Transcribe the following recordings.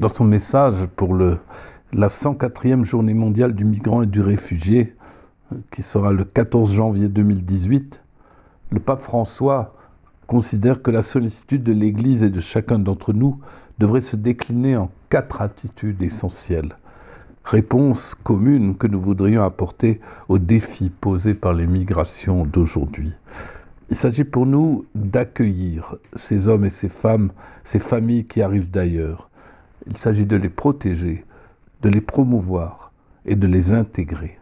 dans son message pour la 104e journée mondiale du migrant et du réfugié, qui sera le 14 janvier 2018, le pape François considère que la sollicitude de l'Église et de chacun d'entre nous devrait se décliner en quatre attitudes essentielles. Réponse commune que nous voudrions apporter aux défis posés par les migrations d'aujourd'hui. Il s'agit pour nous d'accueillir ces hommes et ces femmes, ces familles qui arrivent d'ailleurs. Il s'agit de les protéger, de les promouvoir et de les intégrer.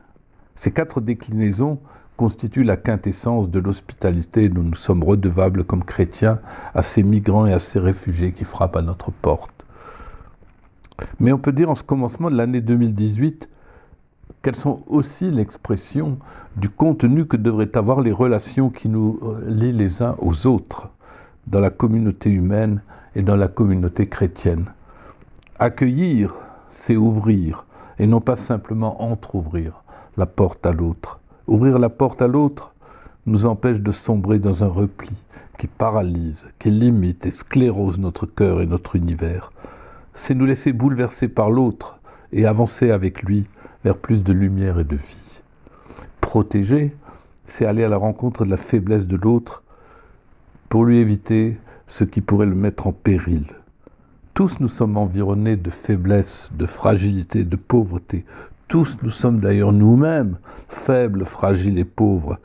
Ces quatre déclinaisons constituent la quintessence de l'hospitalité dont nous sommes redevables comme chrétiens à ces migrants et à ces réfugiés qui frappent à notre porte. Mais on peut dire en ce commencement de l'année 2018 qu'elles sont aussi l'expression du contenu que devraient avoir les relations qui nous lient les uns aux autres dans la communauté humaine et dans la communauté chrétienne. Accueillir, c'est ouvrir, et non pas simplement entr'ouvrir la porte à l'autre. Ouvrir la porte à l'autre nous empêche de sombrer dans un repli qui paralyse, qui limite et sclérose notre cœur et notre univers. C'est nous laisser bouleverser par l'autre et avancer avec lui vers plus de lumière et de vie. Protéger, c'est aller à la rencontre de la faiblesse de l'autre pour lui éviter ce qui pourrait le mettre en péril. Tous nous sommes environnés de faiblesse, de fragilité, de pauvreté. Tous nous sommes d'ailleurs nous-mêmes faibles, fragiles et pauvres.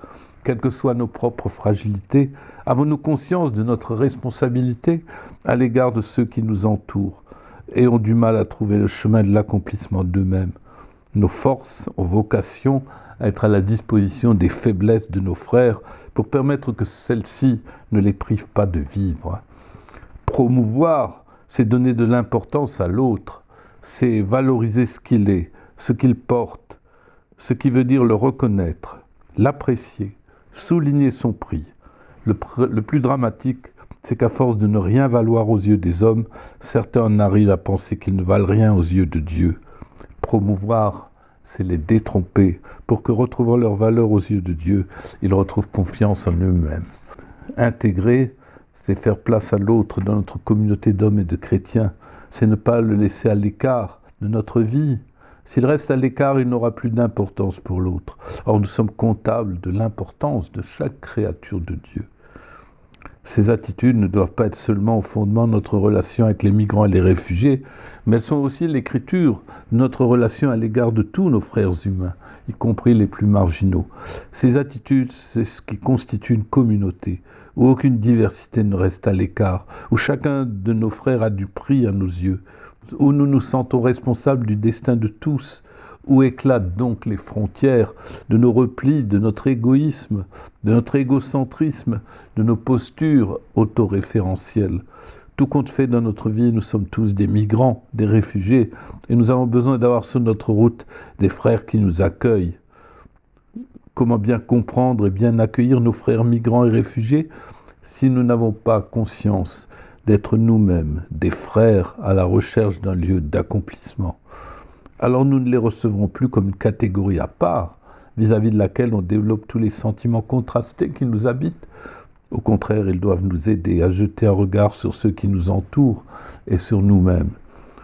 Quelles que soient nos propres fragilités, avons-nous conscience de notre responsabilité à l'égard de ceux qui nous entourent et ont du mal à trouver le chemin de l'accomplissement d'eux-mêmes? Nos forces, nos vocations à être à la disposition des faiblesses de nos frères pour permettre que celles-ci ne les privent pas de vivre. Promouvoir, c'est donner de l'importance à l'autre, c'est valoriser ce qu'il est, ce qu'il porte, ce qui veut dire le reconnaître, l'apprécier, souligner son prix. Le, plus dramatique, c'est qu'à force de ne rien valoir aux yeux des hommes, certains en arrivent à penser qu'ils ne valent rien aux yeux de Dieu promouvoir, c'est les détromper, pour que, retrouvant leur valeur aux yeux de Dieu, ils retrouvent confiance en eux-mêmes. Intégrer, c'est faire place à l'autre dans notre communauté d'hommes et de chrétiens, c'est ne pas le laisser à l'écart de notre vie. S'il reste à l'écart, il n'aura plus d'importance pour l'autre. Or, nous sommes comptables de l'importance de chaque créature de Dieu. Ces attitudes ne doivent pas être seulement au fondement de notre relation avec les migrants et les réfugiés, mais elles sont aussi l'écriture de notre relation à l'égard de tous nos frères humains, y compris les plus marginaux. Ces attitudes, c'est ce qui constitue une communauté, où aucune diversité ne reste à l'écart, où chacun de nos frères a du prix à nos yeux, où nous nous sentons responsables du destin de tous, où éclatent donc les frontières de nos replis, de notre égoïsme, de notre égocentrisme, de nos postures autoréférentielles Tout compte fait dans notre vie, nous sommes tous des migrants, des réfugiés, et nous avons besoin d'avoir sur notre route des frères qui nous accueillent. Comment bien comprendre et bien accueillir nos frères migrants et réfugiés si nous n'avons pas conscience d'être nous-mêmes des frères à la recherche d'un lieu d'accomplissement? Alors nous ne les recevrons plus comme une catégorie à part, vis-à-vis de laquelle on développe tous les sentiments contrastés qui nous habitent. Au contraire, ils doivent nous aider à jeter un regard sur ceux qui nous entourent et sur nous-mêmes.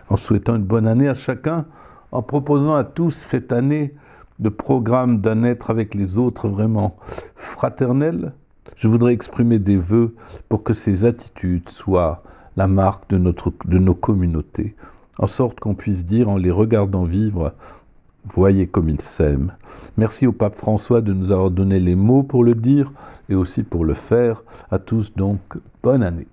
En souhaitant une bonne année à chacun, en proposant à tous cette année de programme d'un être avec les autres vraiment fraternel, je voudrais exprimer des vœux pour que ces attitudes soient la marque de, nos communautés, en sorte qu'on puisse dire en les regardant vivre, voyez comme ils s'aiment. Merci au pape François de nous avoir donné les mots pour le dire et aussi pour le faire. À tous donc, bonne année.